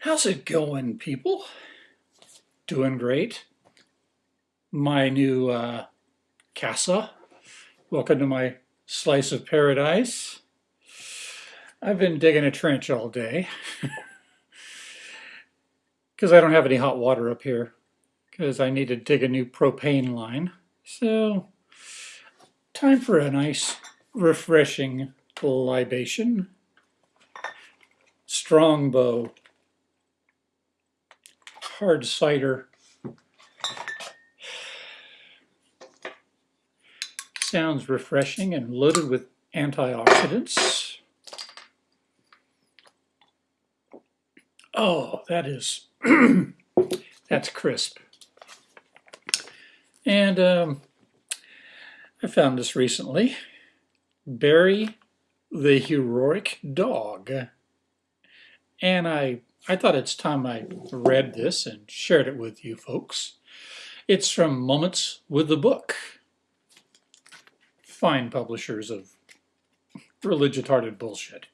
How's it going, people? Doing great. My new uh, casa. Welcome to my slice of paradise. I've been digging a trench all day because I don't have any hot water up here because I need to dig a new propane line. So, time for a nice, refreshing libation. Strongbow hard cider. Sounds refreshing and loaded with antioxidants. Oh, that is, that's crisp. And um, I found this recently. Barry the Heroic Dog. And I, I thought it's time I read this and shared it with you folks. It's from Moments with the Book. Fine publishers of religious-hearted bullshit.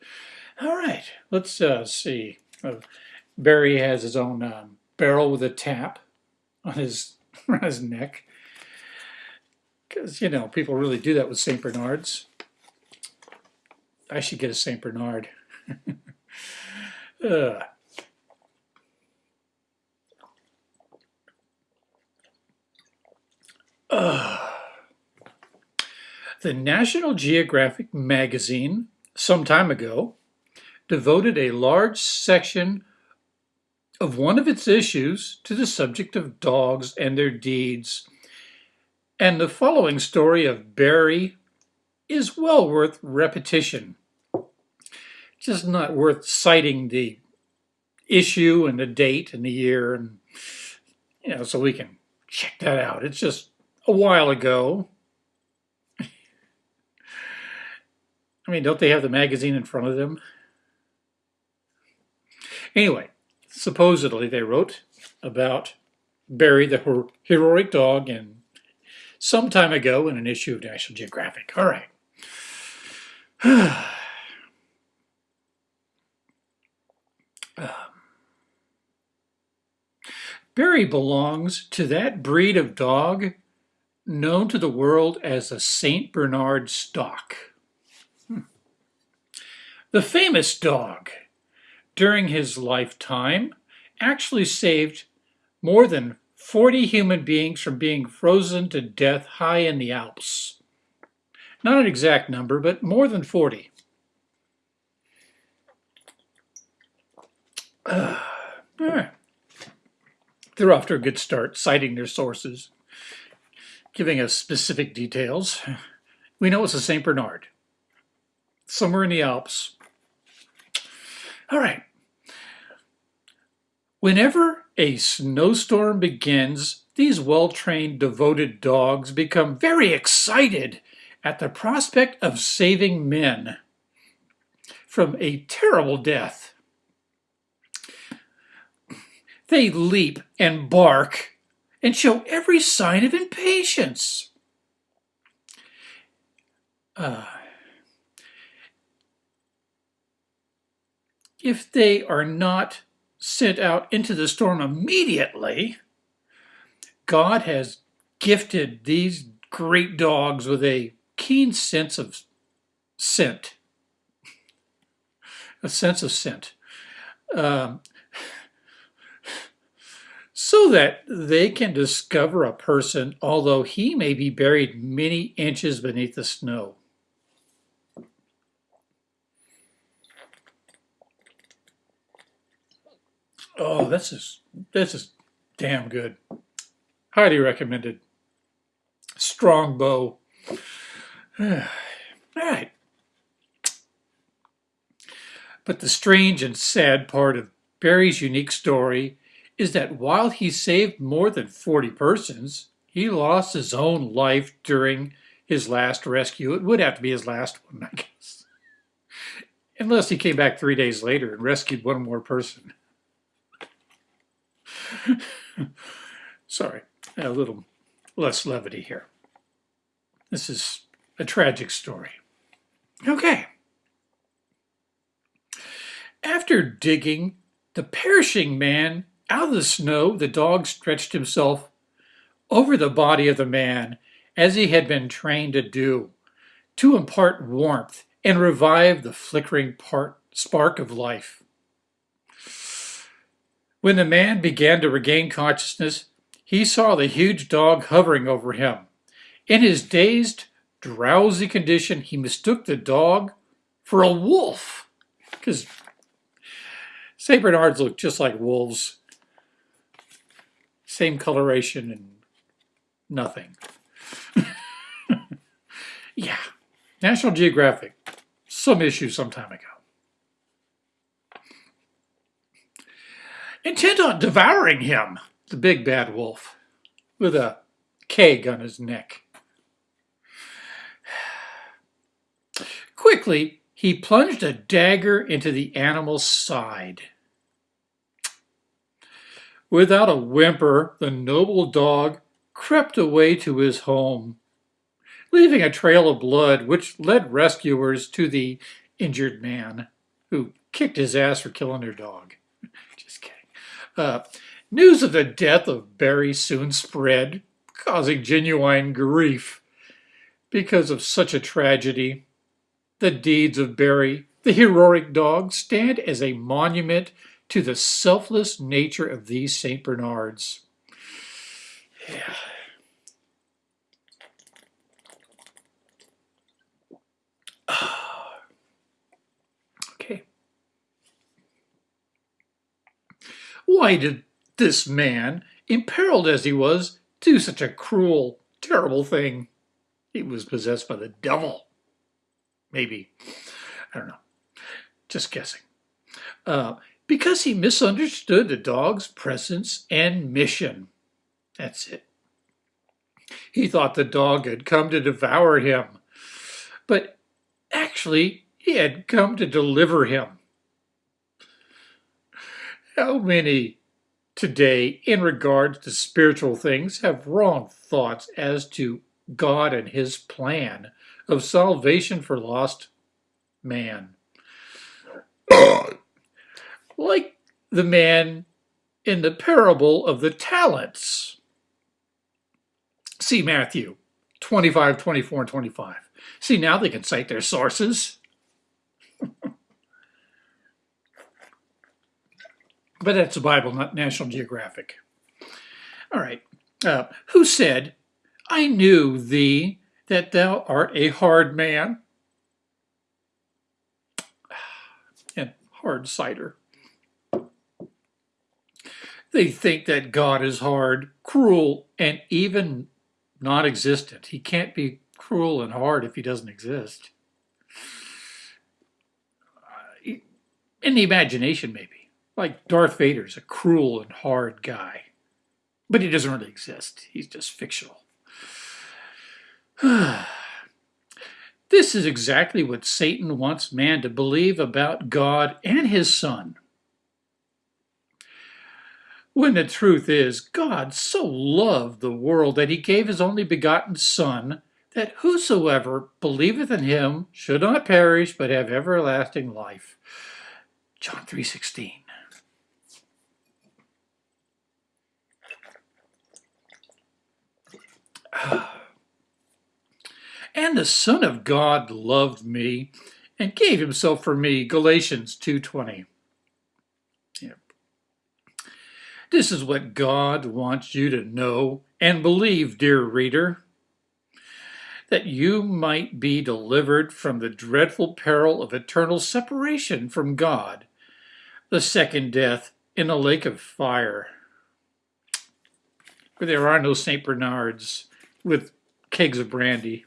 All right, let's uh, see. Uh, Barry has his own um, barrel with a tap on his, on his neck. Because, you know, people really do that with St. Bernards. I should get a St. Bernard. uh. The National Geographic magazine, some time ago, devoted a large section of one of its issues to the subject of dogs and their deeds. And the following story of Barry is well worth repetition. Just not worth citing the issue and the date and the year and you know so we can check that out. It's just a while ago. I mean, don't they have the magazine in front of them? Anyway, supposedly they wrote about Barry the heroic dog and some time ago in an issue of National Geographic. All right. Barry belongs to that breed of dog known to the world as the St. Bernard stock. Hmm. The famous dog, during his lifetime, actually saved more than 40 human beings from being frozen to death high in the Alps. Not an exact number, but more than 40. Uh, They're off to a good start, citing their sources, giving us specific details. We know it's a St. Bernard, somewhere in the Alps. All right. Whenever a snowstorm begins, these well-trained, devoted dogs become very excited at the prospect of saving men from a terrible death. They leap and bark and show every sign of impatience. Uh, if they are not sent out into the storm immediately, God has gifted these great dogs with a keen sense of scent, a sense of scent, um, so that they can discover a person, although he may be buried many inches beneath the snow. Oh, this is this is damn good. Highly recommended. Strongbow. All right. But the strange and sad part of Barry's unique story is that while he saved more than 40 persons, he lost his own life during his last rescue. It would have to be his last one, I guess. Unless he came back three days later and rescued one more person. Sorry, a little less levity here. This is a tragic story. Okay. After digging the perishing man out of the snow, the dog stretched himself over the body of the man as he had been trained to do, to impart warmth and revive the flickering part, spark of life. When the man began to regain consciousness, he saw the huge dog hovering over him. In his dazed, drowsy condition, he mistook the dog for a wolf, because St. Bernards look just like wolves. Same coloration and nothing. yeah, National Geographic, some issue some time ago. Intent on devouring him, the big bad wolf, with a keg on his neck. Quickly, he plunged a dagger into the animal's side. Without a whimper, the noble dog crept away to his home, leaving a trail of blood which led rescuers to the injured man who kicked his ass for killing their dog. Just kidding. Uh, news of the death of Barry soon spread, causing genuine grief. Because of such a tragedy, the deeds of Barry, the heroic dog, stand as a monument to the selfless nature of these St. Bernards. Yeah. okay. Why did this man, imperiled as he was, do such a cruel, terrible thing? He was possessed by the devil. Maybe. I don't know. Just guessing. Uh, because he misunderstood the dog's presence and mission. That's it. He thought the dog had come to devour him, but actually he had come to deliver him. How many today, in regards to spiritual things, have wrong thoughts as to God and his plan of salvation for lost man? like the man in the parable of the talents. See Matthew 25, 24, and 25. See, now they can cite their sources. but that's the Bible, not National Geographic. All right. Uh, who said, I knew thee that thou art a hard man? And hard cider. They think that God is hard, cruel, and even non-existent. He can't be cruel and hard if he doesn't exist. In the imagination, maybe. Like Darth Vader's a cruel and hard guy. But he doesn't really exist. He's just fictional. this is exactly what Satan wants man to believe about God and his son. When the truth is, God so loved the world that he gave his only begotten Son, that whosoever believeth in him should not perish, but have everlasting life. John 3.16 And the Son of God loved me and gave himself for me, Galatians 2.20. This is what God wants you to know and believe, dear reader, that you might be delivered from the dreadful peril of eternal separation from God, the second death in a lake of fire, where there are no St. Bernards with kegs of brandy.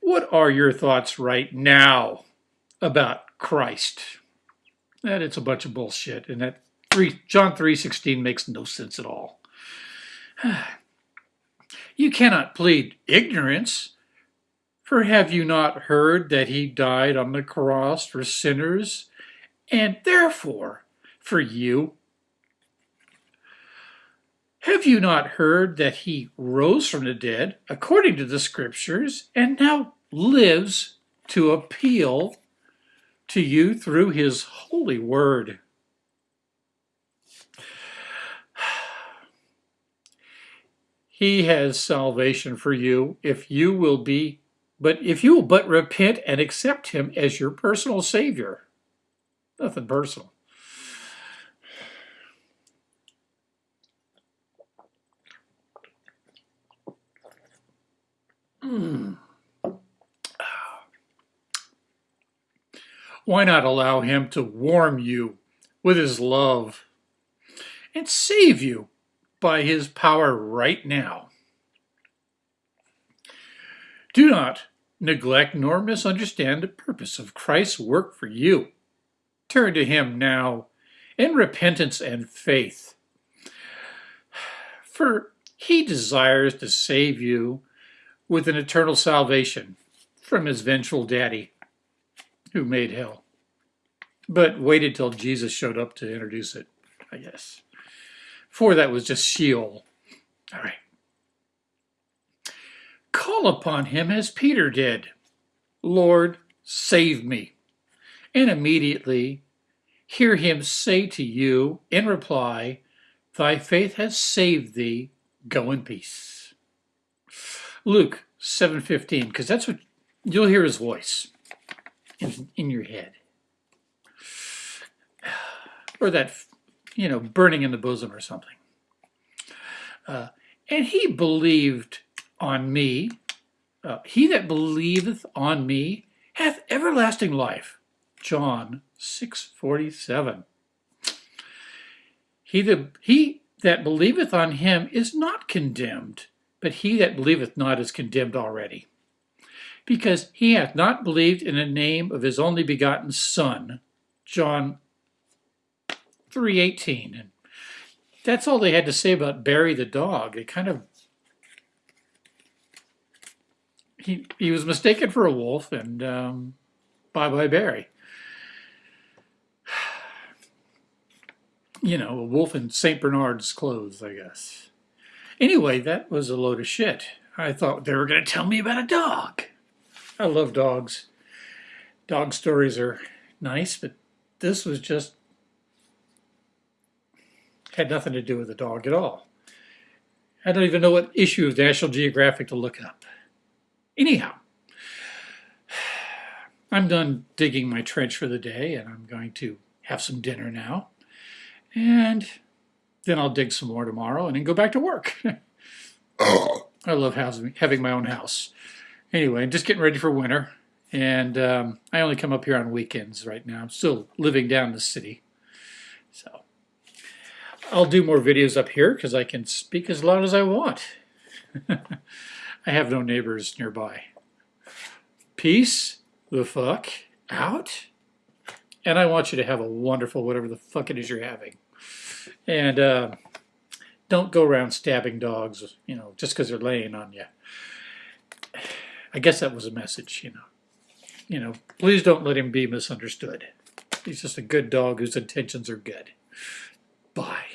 What are your thoughts right now about Christ? That it's a bunch of bullshit and that 3, John 3.16 makes no sense at all. You cannot plead ignorance, for have you not heard that he died on the cross for sinners, and therefore for you? Have you not heard that he rose from the dead, according to the Scriptures, and now lives to appeal to you through his holy word. He has salvation for you if you will be, but if you will but repent and accept him as your personal savior. Nothing personal. Mm. Why not allow him to warm you with his love and save you by his power right now? Do not neglect nor misunderstand the purpose of Christ's work for you. Turn to him now in repentance and faith. For he desires to save you with an eternal salvation from his vengeful daddy who made hell. But waited till Jesus showed up to introduce it, I guess. For that was just Sheol. All right. Call upon him as Peter did. Lord, save me. And immediately hear him say to you in reply, Thy faith has saved thee. Go in peace. Luke 7.15, because that's what you'll hear his voice in, in your head. Or that, you know, burning in the bosom or something. Uh, and he believed on me. Uh, he that believeth on me hath everlasting life. John 6:47. He that, he that believeth on him is not condemned, but he that believeth not is condemned already because he hath not believed in the name of his only begotten Son. John 3.18. And that's all they had to say about Barry the dog. It kind of... He, he was mistaken for a wolf, and um, bye-bye Barry. You know, a wolf in St. Bernard's clothes, I guess. Anyway, that was a load of shit. I thought they were going to tell me about a dog. I love dogs. Dog stories are nice, but this was just had nothing to do with the dog at all. I don't even know what issue of National Geographic to look up. Anyhow, I'm done digging my trench for the day and I'm going to have some dinner now. And then I'll dig some more tomorrow and then go back to work. I love housing, having my own house anyway, I'm just getting ready for winter. And um, I only come up here on weekends right now. I'm still living down the city. So I'll do more videos up here because I can speak as loud as I want. I have no neighbors nearby. Peace the fuck out. And I want you to have a wonderful whatever the fuck it is you're having. And uh, don't go around stabbing dogs, you know, just because they're laying on you. I guess that was a message, you know. You know, please don't let him be misunderstood. He's just a good dog whose intentions are good. Bye.